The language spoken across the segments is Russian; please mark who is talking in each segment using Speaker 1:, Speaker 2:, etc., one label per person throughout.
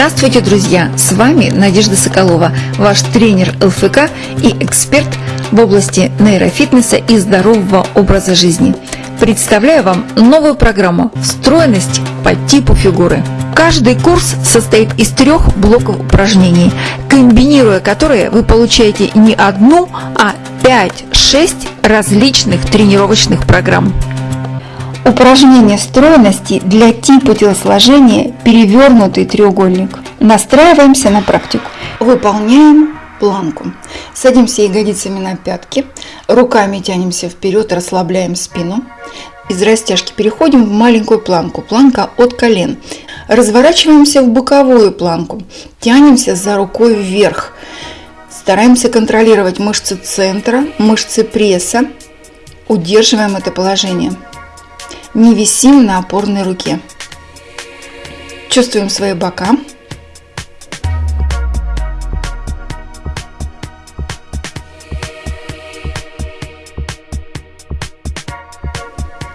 Speaker 1: Здравствуйте, друзья! С вами Надежда Соколова, ваш тренер ЛФК и эксперт в области нейрофитнеса и здорового образа жизни. Представляю вам новую программу «Встроенность по типу фигуры». Каждый курс состоит из трех блоков упражнений, комбинируя которые вы получаете не одну, а 5-6 различных тренировочных программ.
Speaker 2: Упражнение стройности для типа телосложения перевернутый треугольник. Настраиваемся на практику. Выполняем планку. Садимся ягодицами на пятки, руками тянемся вперед, расслабляем спину. Из растяжки переходим в маленькую планку, планка от колен. Разворачиваемся в боковую планку, тянемся за рукой вверх. Стараемся контролировать мышцы центра, мышцы пресса. Удерживаем это положение не висим на опорной руке. Чувствуем свои бока.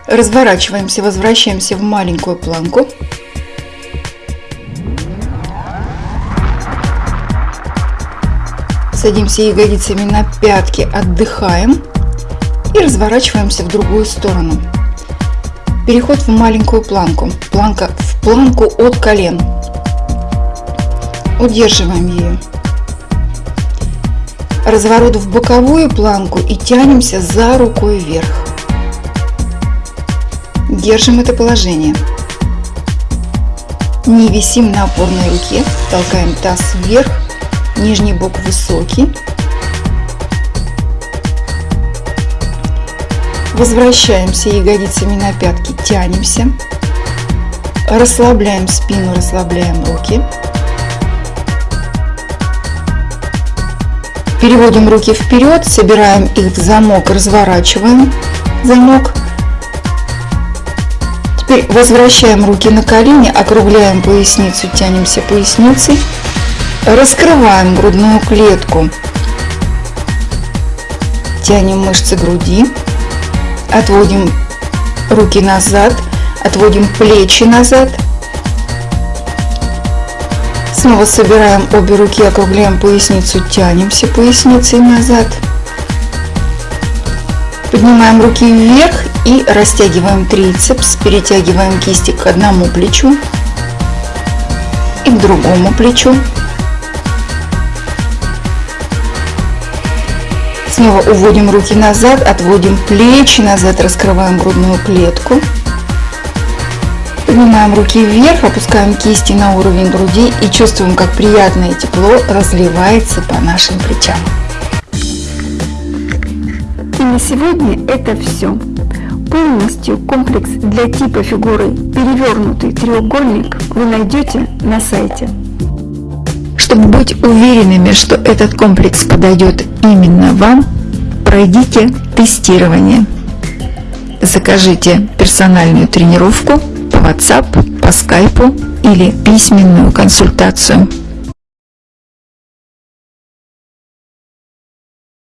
Speaker 2: Разворачиваемся, возвращаемся в маленькую планку. Садимся ягодицами на пятки, отдыхаем и разворачиваемся в другую сторону. Переход в маленькую планку. Планка в планку от колен. Удерживаем ее. Разворот в боковую планку и тянемся за рукой вверх. Держим это положение. Не висим на опорной руке, толкаем таз вверх, нижний бок высокий, Возвращаемся ягодицами на пятки, тянемся. Расслабляем спину, расслабляем руки. Переводим руки вперед, собираем их в замок, разворачиваем замок. Теперь возвращаем руки на колени, округляем поясницу, тянемся поясницей. Раскрываем грудную клетку. Тянем мышцы груди. Отводим руки назад, отводим плечи назад. Снова собираем обе руки, округляем поясницу, тянемся поясницей назад. Поднимаем руки вверх и растягиваем трицепс, перетягиваем кисти к одному плечу и к другому плечу. Снова уводим руки назад, отводим плечи назад, раскрываем грудную клетку. Поднимаем руки вверх, опускаем кисти на уровень груди и чувствуем, как приятное тепло разливается по нашим плечам.
Speaker 1: И на сегодня это все. Полностью комплекс для типа фигуры «Перевернутый треугольник» вы найдете на сайте. Чтобы быть уверенными, что этот комплекс подойдет именно вам, пройдите тестирование. Закажите персональную тренировку по WhatsApp, по Skype или письменную консультацию.